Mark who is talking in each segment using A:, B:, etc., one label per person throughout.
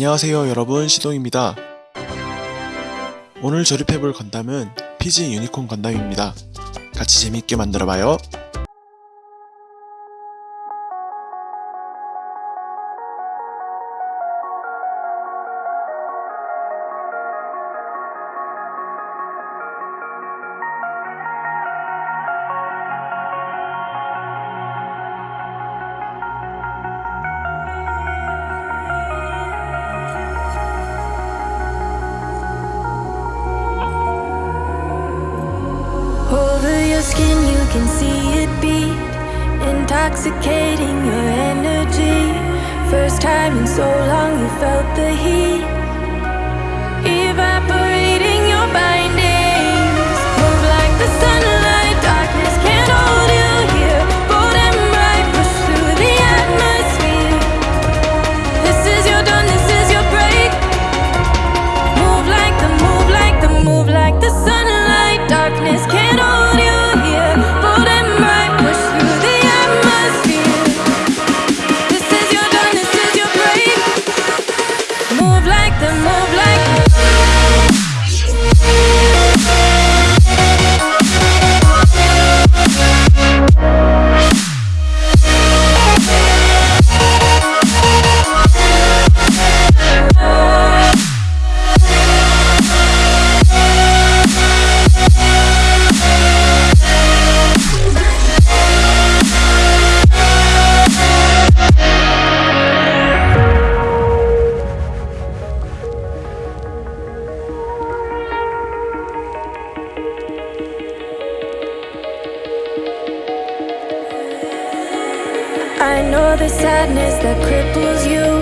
A: 안녕하세요 여러분 시동입니다. 오늘 조립해볼 건담은 피지 유니콘 건담입니다. 같이 재밌게 만들어봐요.
B: sadness that cripples you.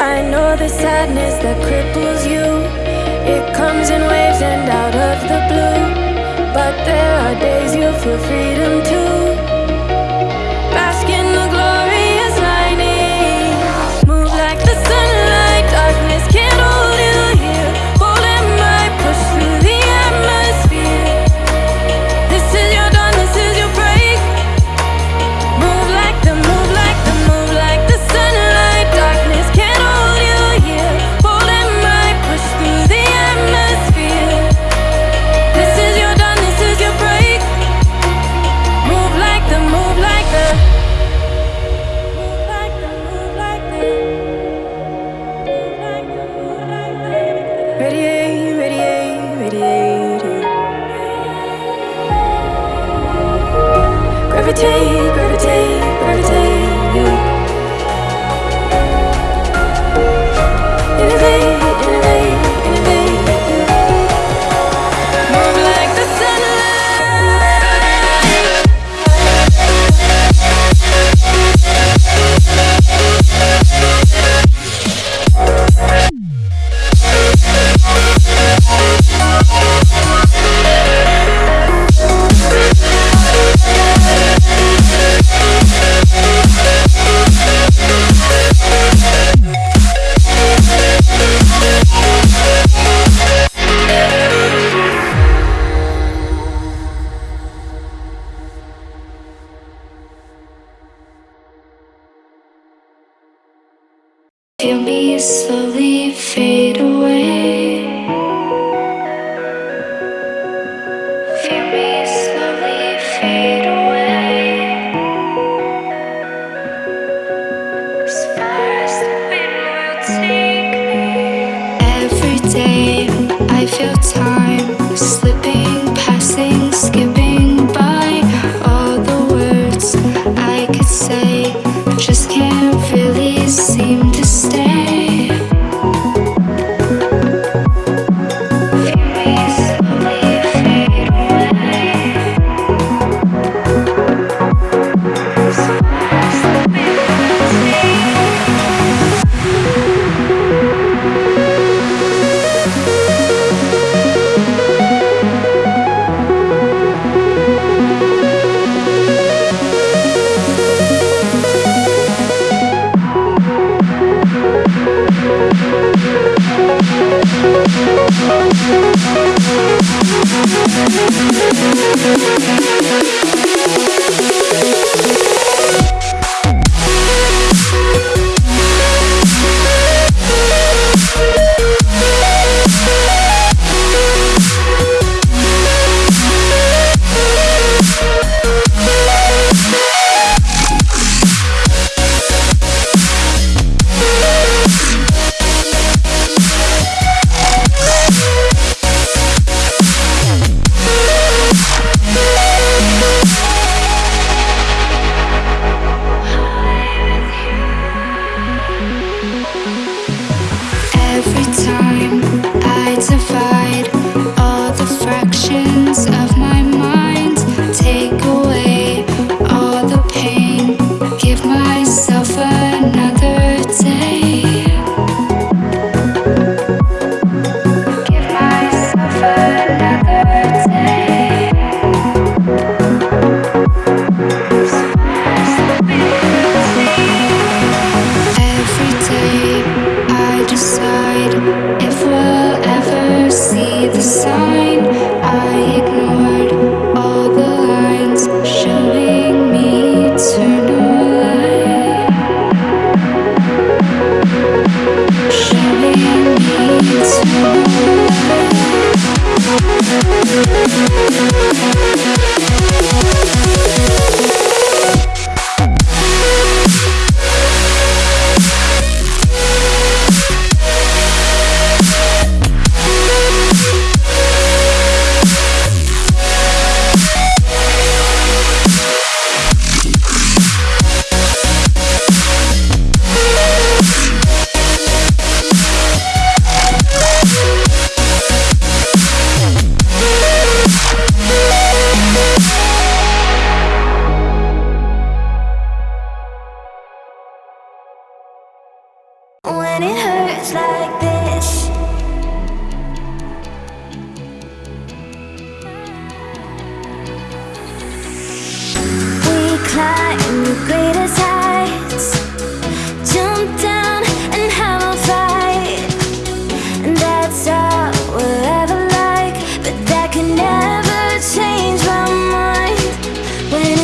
B: I
C: know the sadness that cripples you. It comes in waves and out of the blue. But there are days you feel freedom too.
B: Gravity, gravity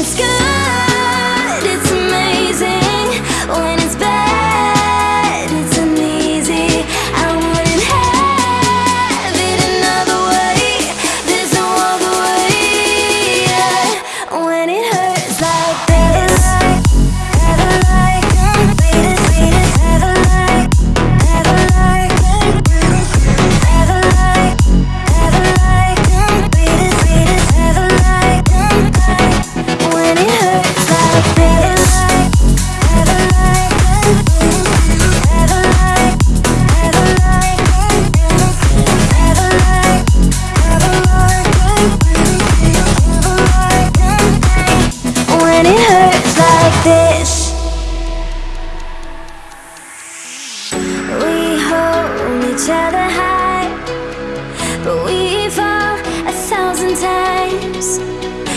B: It's good.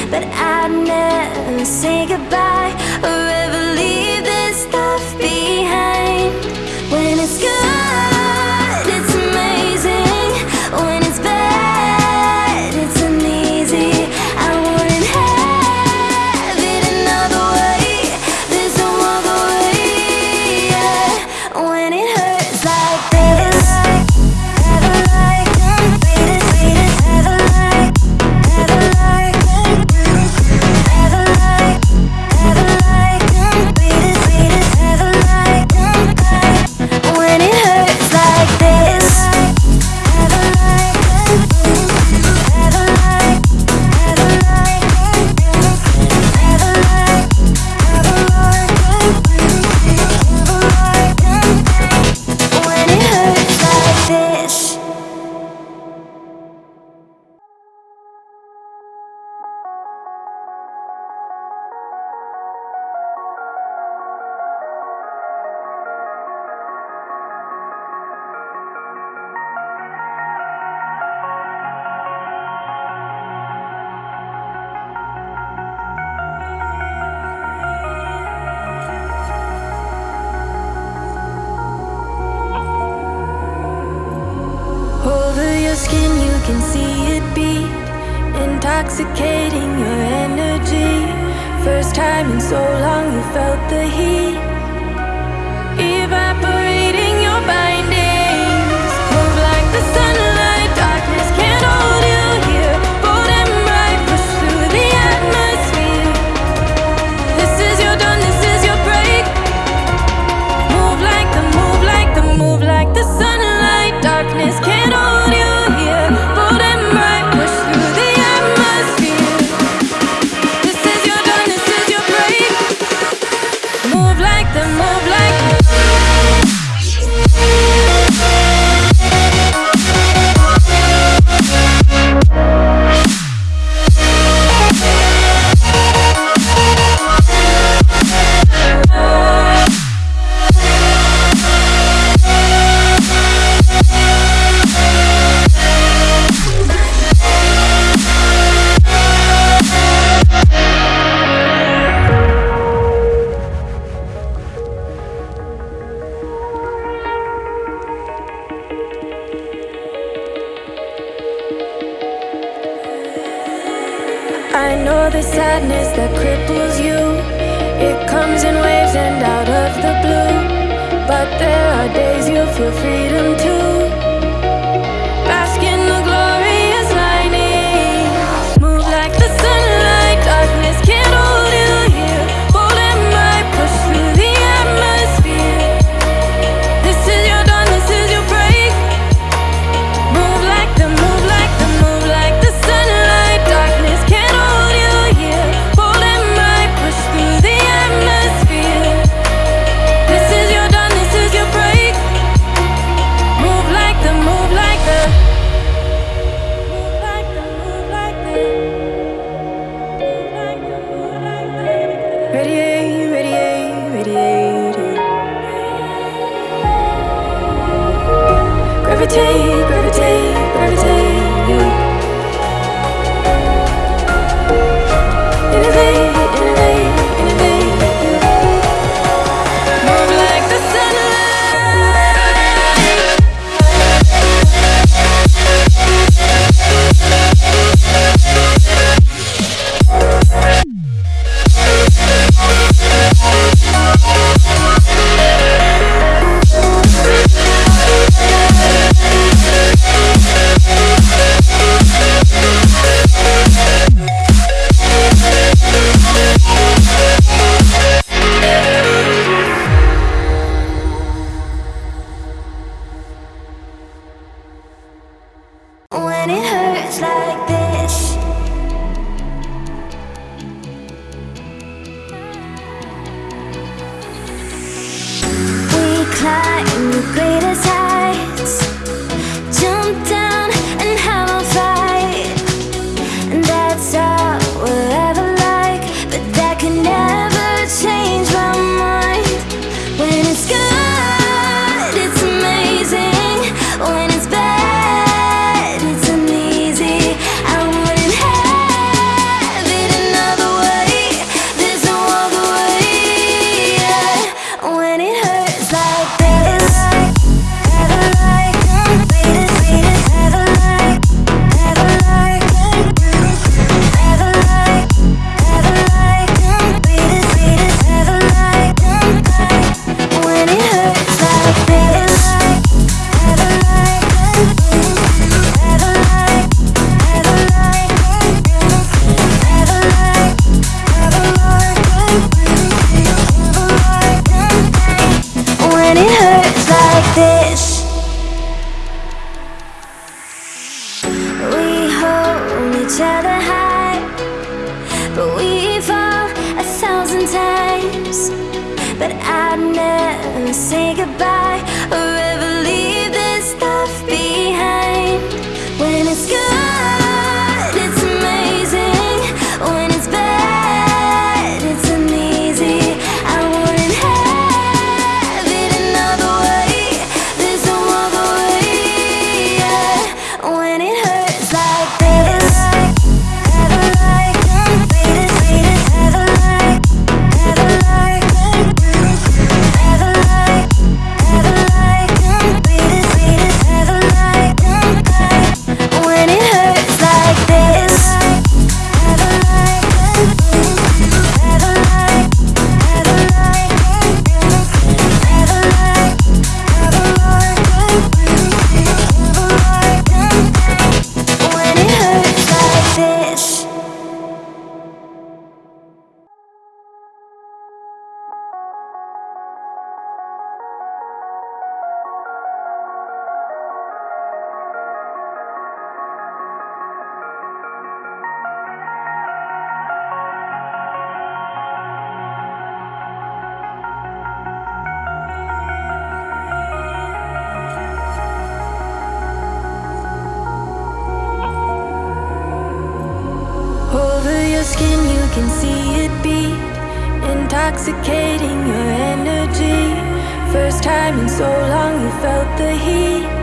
B: But I'd never say goodbye. I know the sadness that cripples you. It comes in waves and out of the blue. But there are days you feel freedom too.
A: skin, you can see it beat. Intoxicating your energy. First time in so long you felt the heat.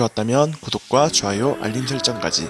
B: 좋았다면 구독과 좋아요, 알림 설정까지.